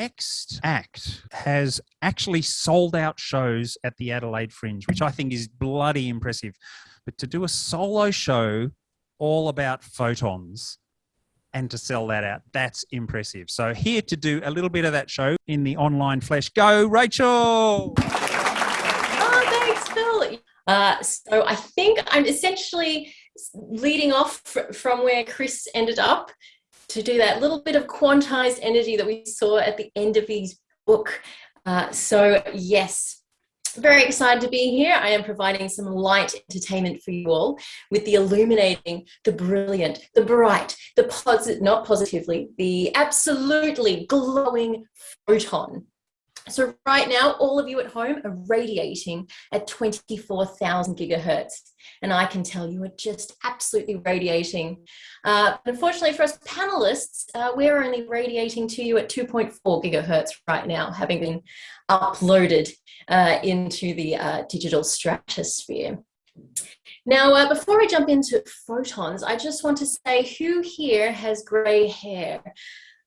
next act has actually sold out shows at the Adelaide Fringe, which I think is bloody impressive. But to do a solo show all about photons and to sell that out, that's impressive. So here to do a little bit of that show in the online flesh. Go, Rachel! Oh, thanks, Phil. Uh, so I think I'm essentially leading off fr from where Chris ended up to do that little bit of quantized energy that we saw at the end of his book. Uh, so yes, very excited to be here. I am providing some light entertainment for you all with the illuminating, the brilliant, the bright, the positive, not positively, the absolutely glowing photon. So right now, all of you at home are radiating at 24,000 gigahertz. And I can tell you are just absolutely radiating. Uh, unfortunately for us panelists, uh, we're only radiating to you at 2.4 gigahertz right now, having been uploaded uh, into the uh, digital stratosphere. Now, uh, before I jump into photons, I just want to say who here has gray hair?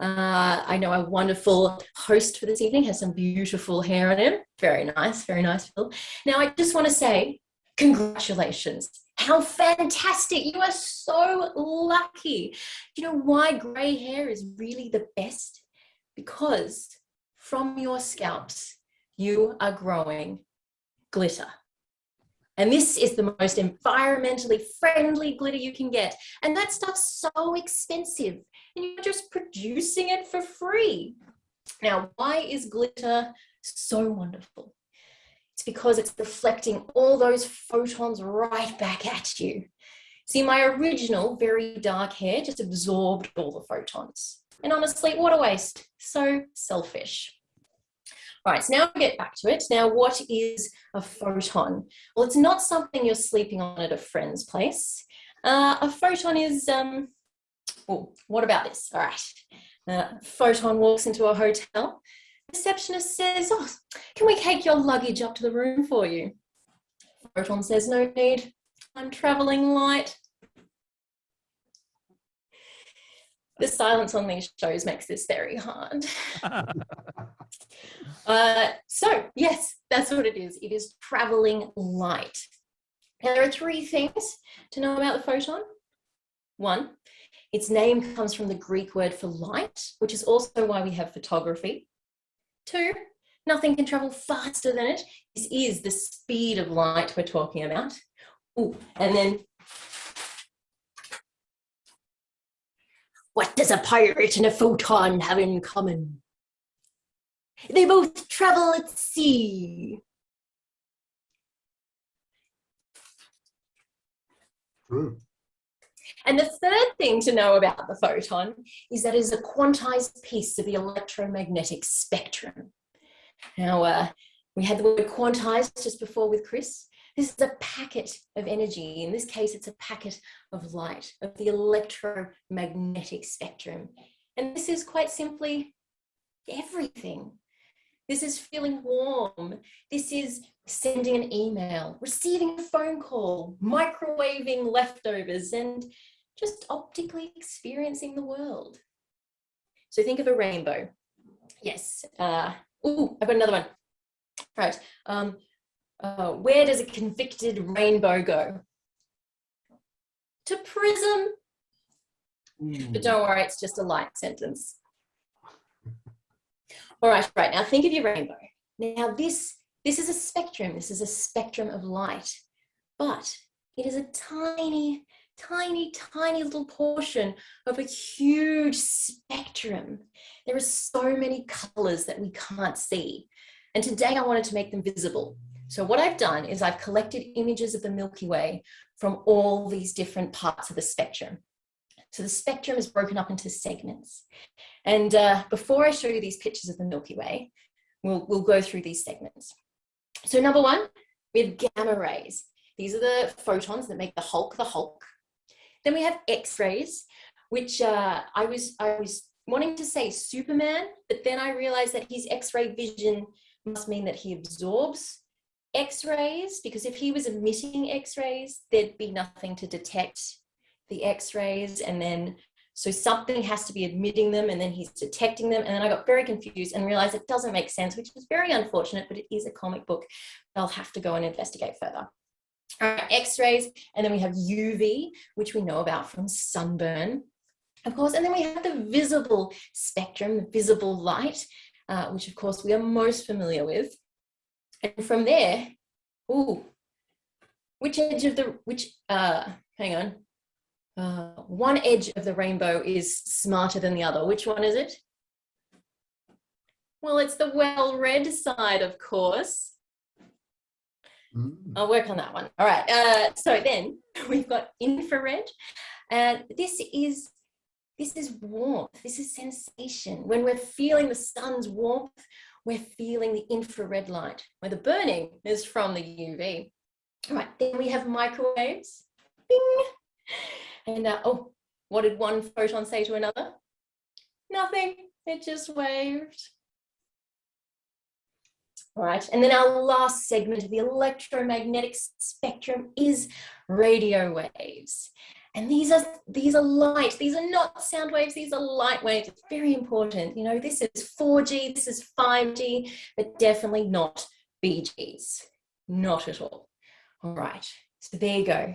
Uh, I know a wonderful host for this evening has some beautiful hair on him. Very nice, very nice, Phil. Now, I just want to say congratulations. How fantastic. You are so lucky. Do you know why gray hair is really the best? Because from your scalps, you are growing glitter. And this is the most environmentally friendly glitter you can get. And that stuff's so expensive and you're just producing it for free. Now, why is glitter so wonderful? It's because it's reflecting all those photons right back at you. See, my original very dark hair just absorbed all the photons. And honestly, what a waste. So selfish. All right, so now we get back to it. Now, what is a photon? Well, it's not something you're sleeping on at a friend's place. Uh, a photon is um, what about this? All right. Uh, Photon walks into a hotel. Receptionist says, oh, can we take your luggage up to the room for you? Photon says, no need. I'm traveling light. The silence on these shows makes this very hard. uh, so yes, that's what it is. It is traveling light. Now there are three things to know about the photon. One, its name comes from the Greek word for light, which is also why we have photography. Two, nothing can travel faster than it. This is the speed of light we're talking about. Ooh, and then, what does a pirate and a photon have in common? They both travel at sea. True. And the third thing to know about the photon is that it is a quantized piece of the electromagnetic spectrum. Now, uh, we had the word quantized just before with Chris. This is a packet of energy. In this case, it's a packet of light, of the electromagnetic spectrum. And this is quite simply everything. This is feeling warm. This is sending an email, receiving a phone call, microwaving leftovers, and just optically experiencing the world. So think of a rainbow. Yes. Uh, ooh, I've got another one. Right. Um, uh, where does a convicted rainbow go? To prism. Mm. But don't worry, it's just a light sentence. All right, right. Now think of your rainbow. Now this, this is a spectrum. This is a spectrum of light, but it is a tiny, tiny, tiny little portion of a huge spectrum. There are so many colors that we can't see. And today I wanted to make them visible. So what I've done is I've collected images of the Milky Way from all these different parts of the spectrum. So the spectrum is broken up into segments. And uh, before I show you these pictures of the Milky Way, we'll, we'll go through these segments. So number one, we have gamma rays. These are the photons that make the Hulk the Hulk. Then we have X-rays, which uh, I was I was wanting to say Superman, but then I realized that his X-ray vision must mean that he absorbs X-rays, because if he was emitting X-rays, there'd be nothing to detect the X-rays, and then So something has to be admitting them and then he's detecting them. And then I got very confused and realized it doesn't make sense, which is very unfortunate, but it is a comic book. I'll have to go and investigate further. X-rays, and then we have UV, which we know about from sunburn, of course, and then we have the visible spectrum, the visible light, uh, which of course we are most familiar with. And from there, ooh, which edge of the, which, uh, hang on, uh, one edge of the rainbow is smarter than the other. Which one is it? Well, it's the well-read side, of course. Mm. I'll work on that one. All right. Uh, so then we've got infrared, and this is this is warmth. This is sensation. When we're feeling the sun's warmth, we're feeling the infrared light, where the burning is from the UV. All right. Then we have microwaves. Bing. And uh, oh, what did one photon say to another? Nothing. It just waved. All right, and then our last segment of the electromagnetic spectrum is radio waves. And these are these are light, these are not sound waves, these are light waves. It's very important. You know, this is 4G, this is 5G, but definitely not BGs. Not at all. All right, so there you go.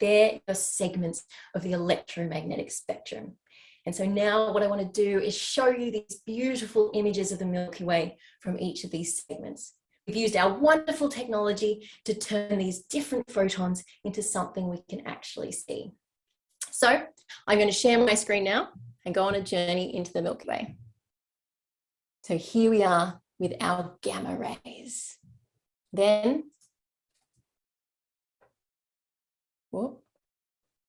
There are segments of the electromagnetic spectrum. And so now what I want to do is show you these beautiful images of the Milky Way from each of these segments. We've used our wonderful technology to turn these different photons into something we can actually see. So I'm going to share my screen now and go on a journey into the Milky Way. So here we are with our gamma rays. Then, whoop,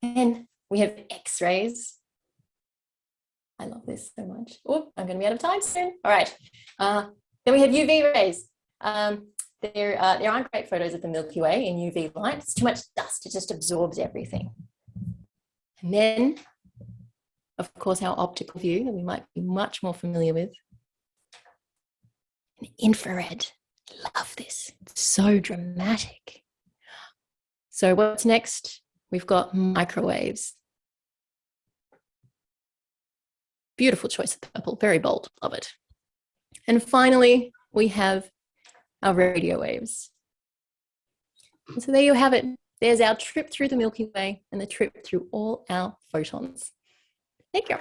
and we have X-rays I love this so much. Oh, I'm going to be out of time soon. All right. Uh, then we have UV rays. Um, there, uh, there aren't great photos of the Milky Way in UV light. It's too much dust. It just absorbs everything. And then, of course, our optical view that we might be much more familiar with. And infrared. Love this. It's so dramatic. So what's next? We've got microwaves. Beautiful choice of purple, very bold, love it. And finally, we have our radio waves. So there you have it. There's our trip through the Milky Way and the trip through all our photons. Thank you.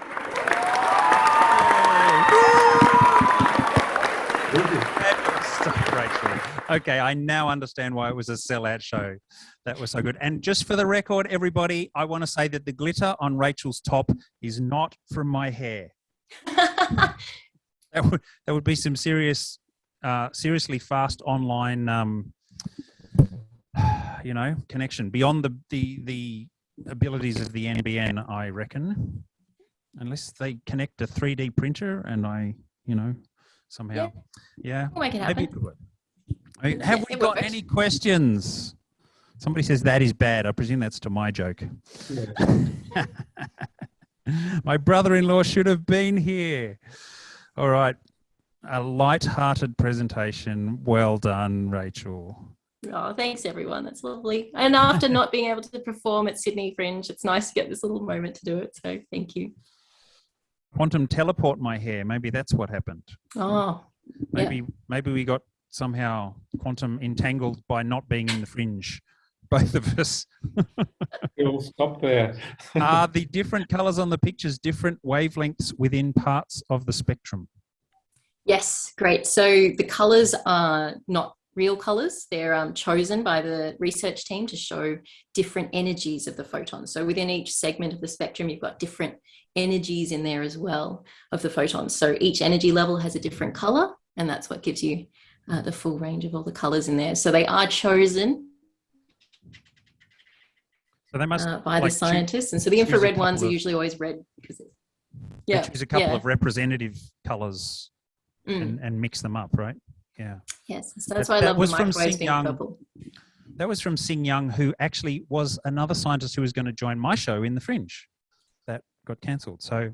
Rachel. Okay, I now understand why it was a sellout show. That was so good. And just for the record, everybody, I want to say that the glitter on Rachel's top is not from my hair. that would that would be some serious, uh, seriously fast online, um, you know, connection beyond the the the abilities of the NBN. I reckon, unless they connect a 3D printer and I, you know, somehow, yeah, yeah. We'll maybe have we got any questions? Somebody says that is bad. I presume that's to my joke. Yeah. my brother-in-law should have been here. All right. A light-hearted presentation. Well done, Rachel. Oh, thanks everyone. That's lovely. And after not being able to perform at Sydney Fringe, it's nice to get this little moment to do it. So thank you. Quantum teleport my hair. Maybe that's what happened. Oh, maybe yeah. maybe we got somehow quantum entangled by not being in the fringe. Both of us. We'll stop there. Are the different colors on the pictures different wavelengths within parts of the spectrum? Yes great. So the colors are not real colors they're um, chosen by the research team to show different energies of the photons so within each segment of the spectrum you've got different energies in there as well of the photons so each energy level has a different color and that's what gives you uh, the full range of all the colors in there. So they are chosen so they must uh, by like, the scientists. Choose, and so the infrared ones of, are usually always red because yeah, choose a couple yeah. of representative colors mm. and, and mix them up, right? Yeah. Yes. So that's that, why I that love was the microwaves being Young, purple. That was from Sing Young, who actually was another scientist who was going to join my show in the Fringe. That got cancelled. So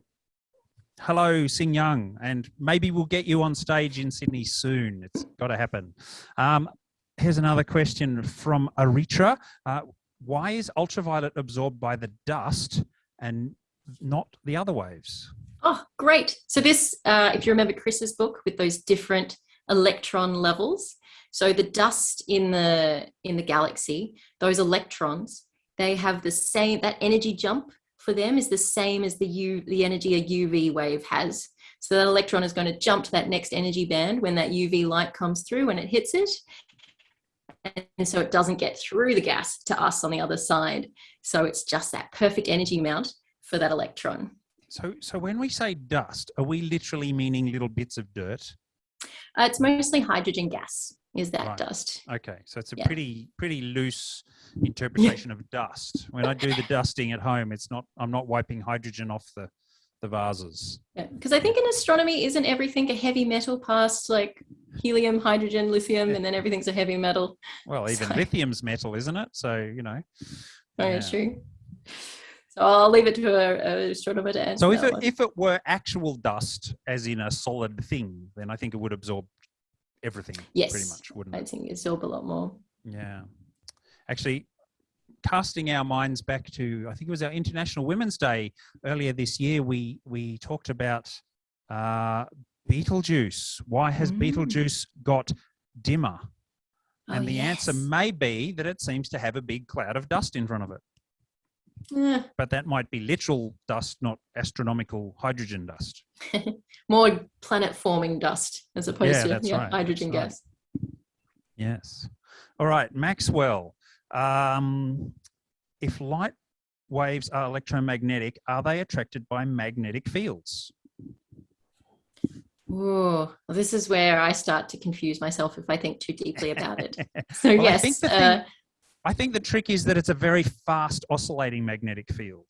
hello Sing Young, and maybe we'll get you on stage in Sydney soon. It's got to happen. Um, here's another question from Aritra. Uh, why is ultraviolet absorbed by the dust and not the other waves. Oh, great. So this, uh, if you remember Chris's book with those different electron levels, so the dust in the in the galaxy, those electrons, they have the same, that energy jump for them is the same as the U, the energy a UV wave has. So that electron is going to jump to that next energy band when that UV light comes through when it hits it. And so it doesn't get through the gas to us on the other side. So it's just that perfect energy amount for that electron. So, so when we say dust, are we literally meaning little bits of dirt? Uh, it's mostly hydrogen gas is that Right. dust. Okay, so it's a Yeah. pretty pretty loose interpretation of dust. When I do the dusting at home, it's not I'm not wiping hydrogen off the the vases. Because I think in astronomy, isn't everything a heavy metal past like helium, hydrogen, lithium, Yeah. and then everything's a heavy metal? Well, even So- lithium's metal, isn't it? So you know. Oh, Very Yeah. true. So I'll leave it to an astronomer to answer. So if it one. if it were actual dust, as in a solid thing, then I think it would absorb everything pretty Yes, much, wouldn't I it? think it's absorb a lot more. Yeah. Actually, casting our minds back to I think it was our International Women's Day earlier this year, we we talked about uh, Betelgeuse. Why has Mm. Betelgeuse got dimmer? Oh, And the answer may be that it seems to have a big cloud of dust in front of it. Eh, But that might be literal dust, not astronomical hydrogen dust. more planet forming dust as opposed Yeah, to yeah, right, hydrogen that's gas. Yes. All right, Maxwell. Um, if light waves are electromagnetic, are they attracted by magnetic fields? Oh, this is where I start to confuse myself if I think too deeply about it. So Well, I yes, think the thing- uh, I think the trick is that it's a very fast oscillating magnetic field.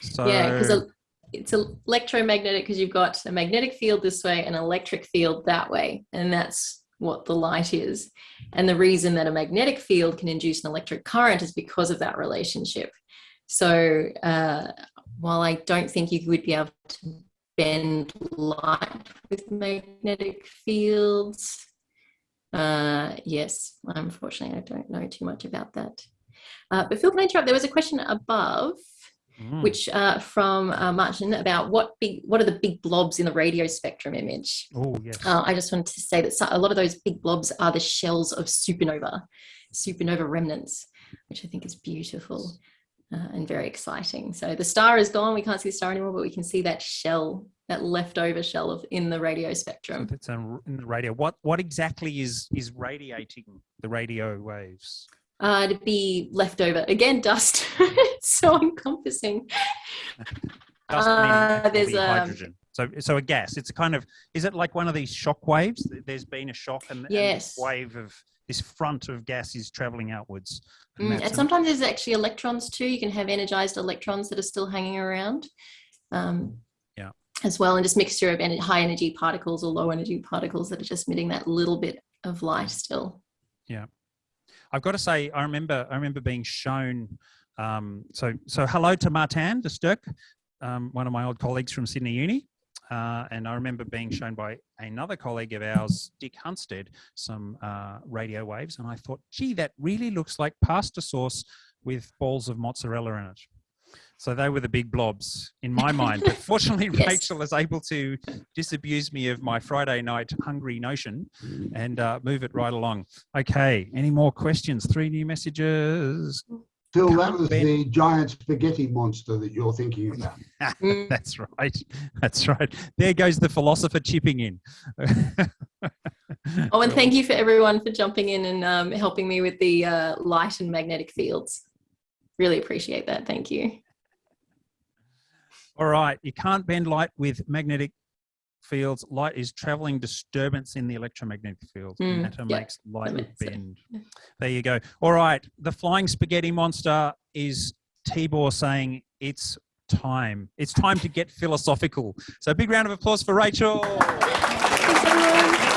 So yeah, because it's electromagnetic because you've got a magnetic field this way and an electric field that way, and that's what the light is. And the reason that a magnetic field can induce an electric current is because of that relationship. So uh, while I don't think you would be able to bend light with magnetic fields, uh, yes, unfortunately, I don't know too much about that. Uh, but Phil, can I interrupt? There was a question above Mm, which uh, from uh, Martin about what big, what are the big blobs in the radio spectrum image? oh yes. Uh, I just wanted to say that a lot of those big blobs are the shells of supernova, supernova remnants, which I think is beautiful uh, and very exciting. So the star is gone; we can't see the star anymore, but we can see that shell, that leftover shell of in the radio So spectrum. that's a, in the radio. What what exactly is is radiating the radio waves? Uh, to be leftover again, dust. it's so encompassing. Dust Uh, there's, actually um, hydrogen. So so a gas. It's a kind of is it like one of these shock waves? There's been a shock and, and this wave of this front of gas is traveling outwards. Mm, and sometimes there's actually electrons too. You can have energized electrons that are still hanging around. Um. As well, and just mixture of high energy particles or low energy particles that are just emitting that little bit of light still. Yeah. I've got to say, I remember, I remember being shown. Um, so, so hello to Martin de Sturk, um, one of my old colleagues from Sydney Uni, uh, and I remember being shown by another colleague of ours, Dick Hunstead, some uh, radio waves, and I thought, gee, that really looks like pasta sauce with balls of mozzarella in it. So they were the big blobs in my mind. But fortunately, Yes. Rachel is able to disabuse me of my Friday night hungry notion and uh, move it right along. Okay, any more questions? Three new messages. Phil, that was bend- the giant spaghetti monster that you're thinking about. That's right. That's right. There goes the philosopher chipping in. Oh, and thank you for everyone for jumping in and um, helping me with the uh, light and magnetic fields. Really appreciate that. Thank you. All right. You can't bend light with magnetic fields. Light is traveling disturbance in the electromagnetic field. Mm, Matter yeah, makes light makes bend. Yeah. There you go. All right. The flying spaghetti monster is Tibor saying it's time. It's time to get philosophical. So big round of applause for Rachel. Thanks, everyone.